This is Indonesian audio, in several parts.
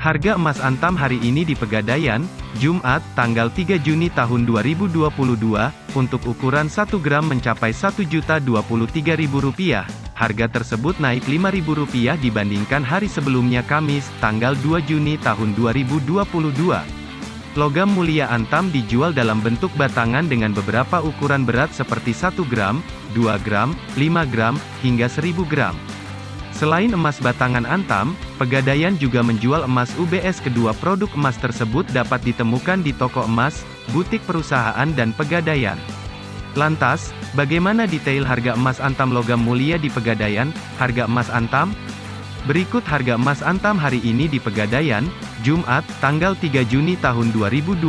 Harga emas antam hari ini di Pegadaian, Jumat, tanggal 3 Juni tahun 2022, untuk ukuran 1 gram mencapai Rp1.023.000. Harga tersebut naik Rp5.000 dibandingkan hari sebelumnya Kamis, tanggal 2 Juni tahun 2022. Logam mulia antam dijual dalam bentuk batangan dengan beberapa ukuran berat seperti 1 gram, 2 gram, 5 gram, hingga 1000 gram. Selain emas batangan antam, Pegadaian juga menjual emas UBS kedua produk emas tersebut dapat ditemukan di toko emas, butik perusahaan dan Pegadaian. Lantas, bagaimana detail harga emas antam logam mulia di Pegadaian, harga emas antam? Berikut harga emas antam hari ini di Pegadaian, Jumat, tanggal 3 Juni tahun 2022,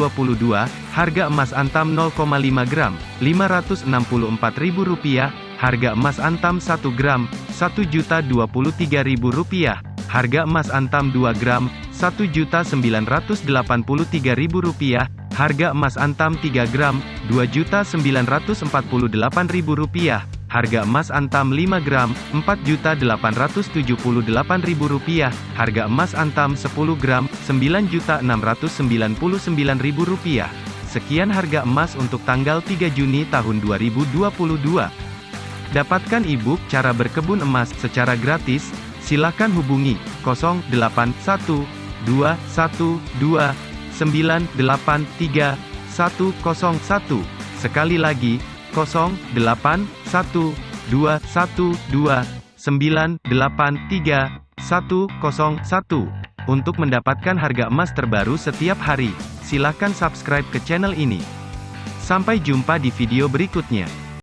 harga emas antam 0,5 gram, Rp564.000, harga emas antam 1 gram, Rp1.023.000, harga emas antam 2 gram, Rp1.983.000, harga emas antam 3 gram, Rp2.948.000, harga emas antam 5 gram, Rp4.878.000, harga emas antam 10 gram, Rp9.699.000. Sekian harga emas untuk tanggal 3 Juni tahun 2022. Dapatkan e-book cara berkebun emas secara gratis, silakan hubungi 081212983101. Sekali lagi, 081212983101. Untuk mendapatkan harga emas terbaru setiap hari, silakan subscribe ke channel ini. Sampai jumpa di video berikutnya.